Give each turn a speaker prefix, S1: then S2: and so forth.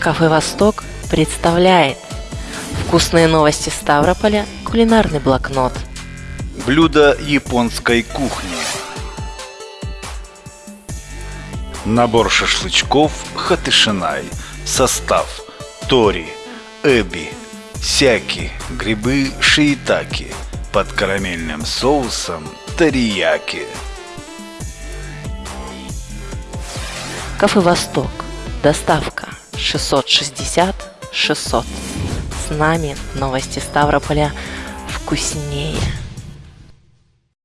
S1: Кафе «Восток» представляет Вкусные новости Ставрополя, кулинарный блокнот.
S2: Блюда японской кухни. Набор шашлычков хатышинай Состав Тори, эби, сяки, грибы шиитаки Под карамельным соусом тарияки
S1: Кафе «Восток» Доставка 660 600 С нами новости Ставрополя вкуснее